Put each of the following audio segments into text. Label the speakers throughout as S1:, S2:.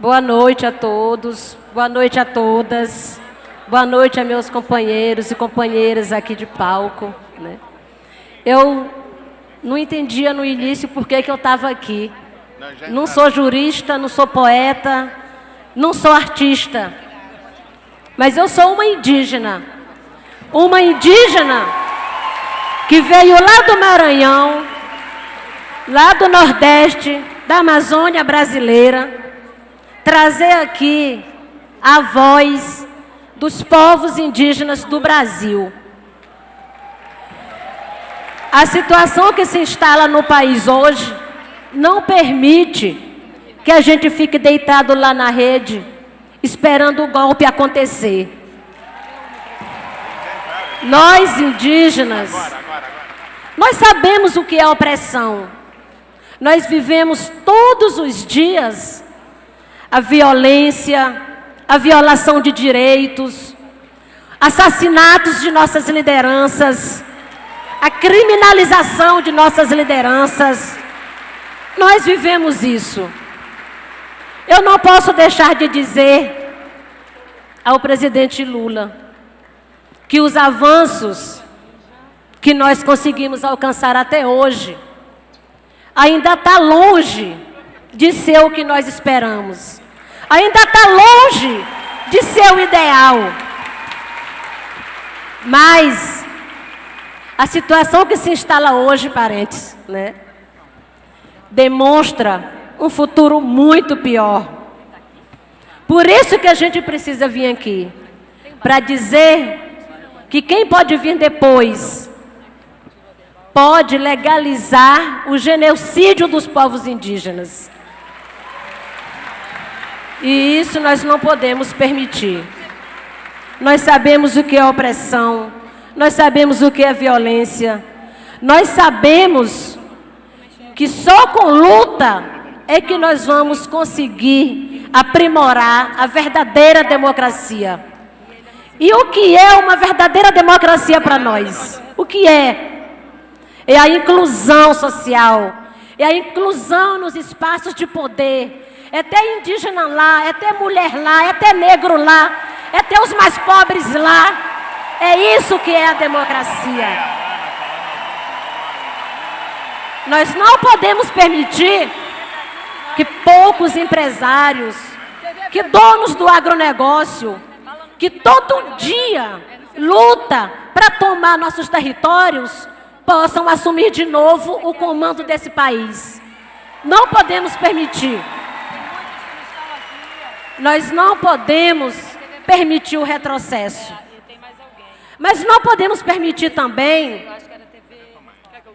S1: Boa noite a todos, boa noite a todas, boa noite a meus companheiros e companheiras aqui de palco. Né? Eu não entendia no início por que, que eu estava aqui. Não sou jurista, não sou poeta, não sou artista, mas eu sou uma indígena. Uma indígena que veio lá do Maranhão, lá do Nordeste, da Amazônia brasileira, trazer aqui a voz dos povos indígenas do Brasil. A situação que se instala no país hoje não permite que a gente fique deitado lá na rede esperando o golpe acontecer. Nós indígenas, nós sabemos o que é opressão. Nós vivemos todos os dias a violência, a violação de direitos, assassinatos de nossas lideranças, a criminalização de nossas lideranças. Nós vivemos isso. Eu não posso deixar de dizer ao presidente Lula que os avanços que nós conseguimos alcançar até hoje ainda está longe de ser o que nós esperamos. Ainda está longe de ser o ideal. Mas a situação que se instala hoje, parentes, né, demonstra um futuro muito pior. Por isso que a gente precisa vir aqui, para dizer que quem pode vir depois pode legalizar o genocídio dos povos indígenas. E isso nós não podemos permitir. Nós sabemos o que é opressão, nós sabemos o que é violência, nós sabemos que só com luta é que nós vamos conseguir aprimorar a verdadeira democracia. E o que é uma verdadeira democracia para nós? O que é? É a inclusão social, é a inclusão nos espaços de poder, é ter indígena lá, é ter mulher lá, é ter negro lá, é ter os mais pobres lá. É isso que é a democracia. Nós não podemos permitir que poucos empresários, que donos do agronegócio, que todo dia luta para tomar nossos territórios, possam assumir de novo o comando desse país. Não podemos permitir. Nós não podemos permitir o retrocesso. Mas não podemos permitir também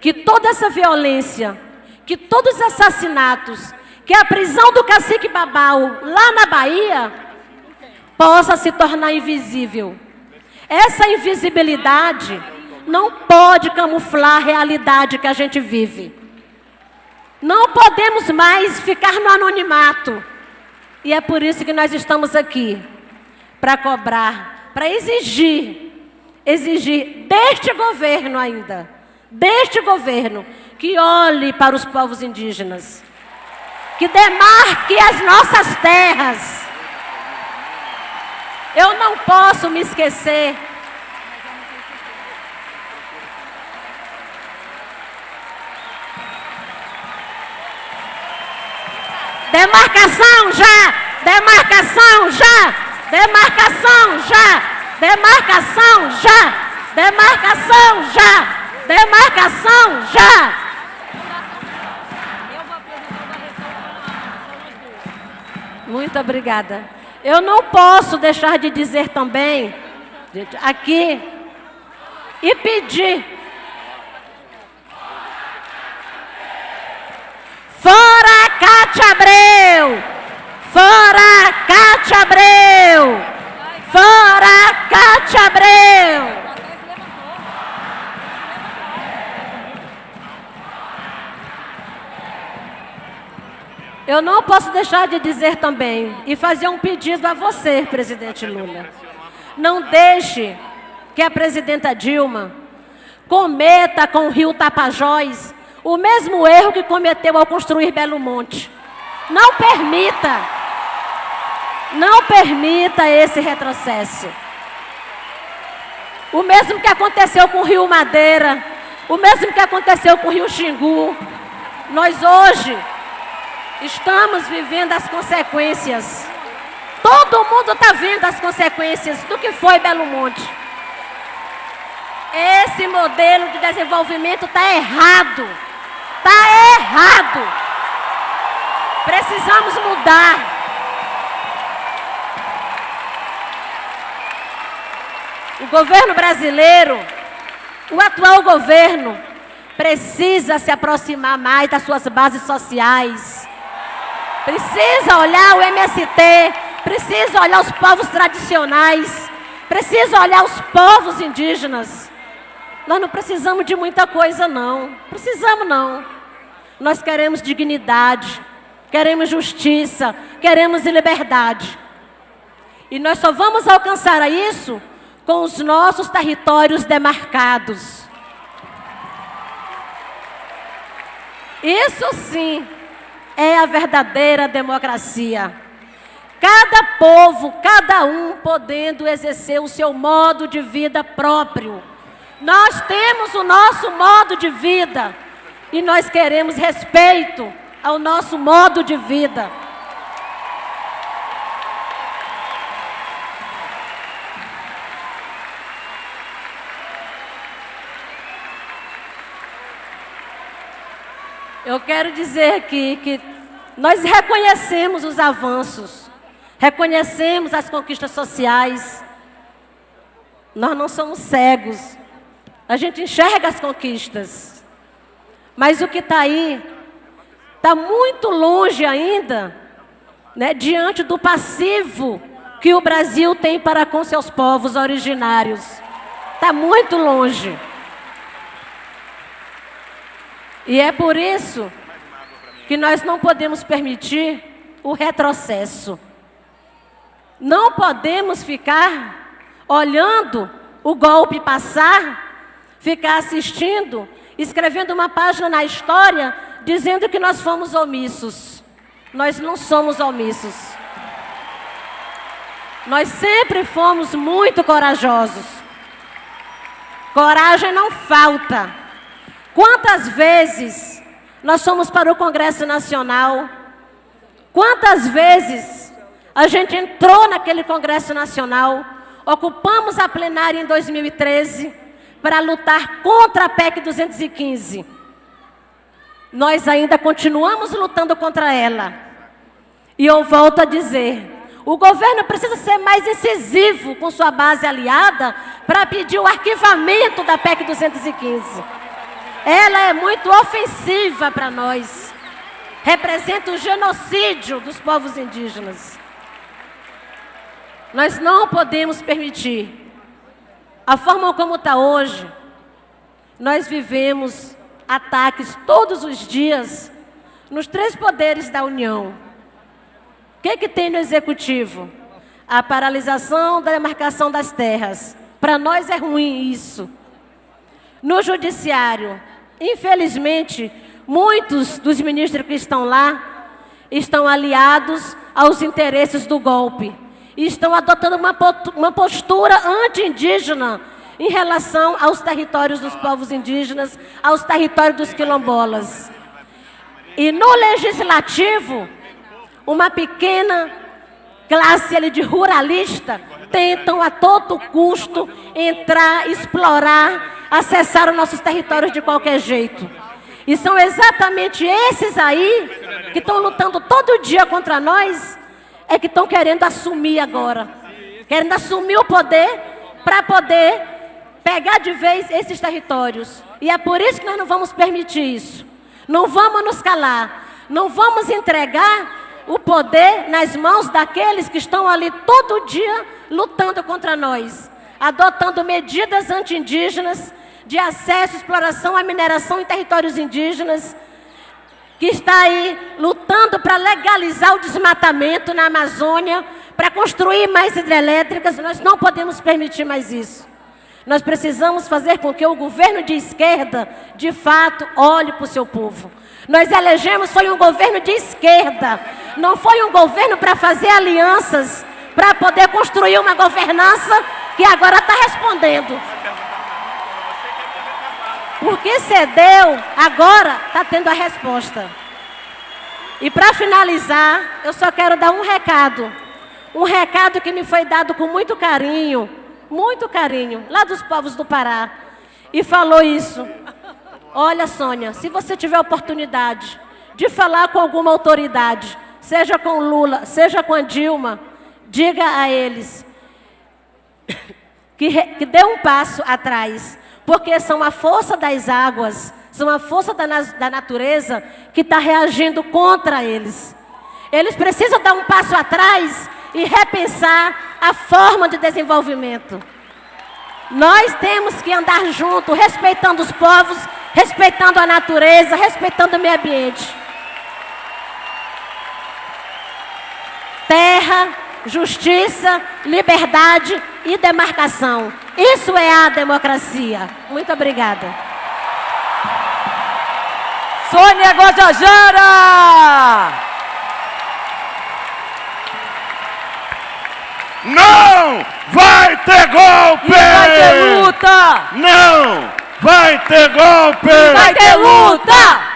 S1: que toda essa violência, que todos os assassinatos, que a prisão do cacique Babau lá na Bahia possa se tornar invisível. Essa invisibilidade não pode camuflar a realidade que a gente vive. Não podemos mais ficar no anonimato. E é por isso que nós estamos aqui, para cobrar, para exigir, exigir deste governo ainda, deste governo, que olhe para os povos indígenas, que demarque as nossas terras. Eu não posso me esquecer Demarcação já! Demarcação já! Demarcação já! Demarcação já! Demarcação já! Demarcação já! Muito obrigada. Eu não posso deixar de dizer também, aqui, e pedir Fora Cátia Abreu! Fora Cátia Abreu! Fora Cátia Abreu! Eu não posso deixar de dizer também e fazer um pedido a você, presidente Lula. Não deixe que a presidenta Dilma cometa com o rio Tapajós o mesmo erro que cometeu ao construir Belo Monte. Não permita. Não permita esse retrocesso. O mesmo que aconteceu com o Rio Madeira, o mesmo que aconteceu com o Rio Xingu. Nós hoje estamos vivendo as consequências. Todo mundo está vendo as consequências do que foi Belo Monte. Esse modelo de desenvolvimento está errado. Está errado. Precisamos mudar. O governo brasileiro, o atual governo, precisa se aproximar mais das suas bases sociais. Precisa olhar o MST, precisa olhar os povos tradicionais, precisa olhar os povos indígenas. Nós não precisamos de muita coisa, não. Precisamos, não. Nós queremos dignidade, queremos justiça, queremos liberdade. E nós só vamos alcançar isso com os nossos territórios demarcados. Isso sim é a verdadeira democracia. Cada povo, cada um podendo exercer o seu modo de vida próprio. Nós temos o nosso modo de vida e nós queremos respeito ao nosso modo de vida. Eu quero dizer aqui que nós reconhecemos os avanços, reconhecemos as conquistas sociais. Nós não somos cegos. A gente enxerga as conquistas. Mas o que está aí está muito longe ainda, né, diante do passivo que o Brasil tem para com seus povos originários. Está muito longe. E é por isso que nós não podemos permitir o retrocesso. Não podemos ficar olhando o golpe passar, ficar assistindo, escrevendo uma página na história dizendo que nós fomos omissos. Nós não somos omissos. Nós sempre fomos muito corajosos. Coragem não falta. Quantas vezes nós fomos para o Congresso Nacional? Quantas vezes a gente entrou naquele Congresso Nacional, ocupamos a plenária em 2013 para lutar contra a PEC 215. Nós ainda continuamos lutando contra ela. E eu volto a dizer, o governo precisa ser mais incisivo com sua base aliada para pedir o arquivamento da PEC 215. Ela é muito ofensiva para nós. Representa o genocídio dos povos indígenas. Nós não podemos permitir. A forma como está hoje, nós vivemos ataques todos os dias nos três poderes da União. O que, que tem no Executivo? A paralisação da demarcação das terras. Para nós é ruim isso. No Judiciário, Infelizmente, muitos dos ministros que estão lá estão aliados aos interesses do golpe e estão adotando uma, uma postura anti-indígena em relação aos territórios dos povos indígenas, aos territórios dos quilombolas. E no legislativo, uma pequena classe ali de ruralista tentam a todo custo entrar, explorar acessar os nossos territórios de qualquer jeito. E são exatamente esses aí que estão lutando todo dia contra nós, é que estão querendo assumir agora. Querendo assumir o poder para poder pegar de vez esses territórios. E é por isso que nós não vamos permitir isso. Não vamos nos calar. Não vamos entregar o poder nas mãos daqueles que estão ali todo dia lutando contra nós, adotando medidas anti-indígenas, de acesso, exploração à mineração em territórios indígenas, que está aí lutando para legalizar o desmatamento na Amazônia, para construir mais hidrelétricas, nós não podemos permitir mais isso. Nós precisamos fazer com que o governo de esquerda, de fato, olhe para o seu povo. Nós elegemos, foi um governo de esquerda, não foi um governo para fazer alianças para poder construir uma governança que agora está respondendo. Porque cedeu, agora está tendo a resposta. E para finalizar, eu só quero dar um recado. Um recado que me foi dado com muito carinho, muito carinho, lá dos povos do Pará. E falou isso. Olha, Sônia, se você tiver oportunidade de falar com alguma autoridade, seja com Lula, seja com a Dilma, diga a eles que, que dê um passo atrás, porque são a força das águas, são a força da, da natureza que está reagindo contra eles. Eles precisam dar um passo atrás e repensar a forma de desenvolvimento. Nós temos que andar junto, respeitando os povos, respeitando a natureza, respeitando o meio ambiente. Terra, justiça, liberdade e demarcação. Isso é a democracia. Muito obrigada.
S2: Sônia Guajajara!
S3: Não vai ter golpe! E
S2: vai ter luta!
S3: Não vai ter golpe!
S2: E vai ter luta!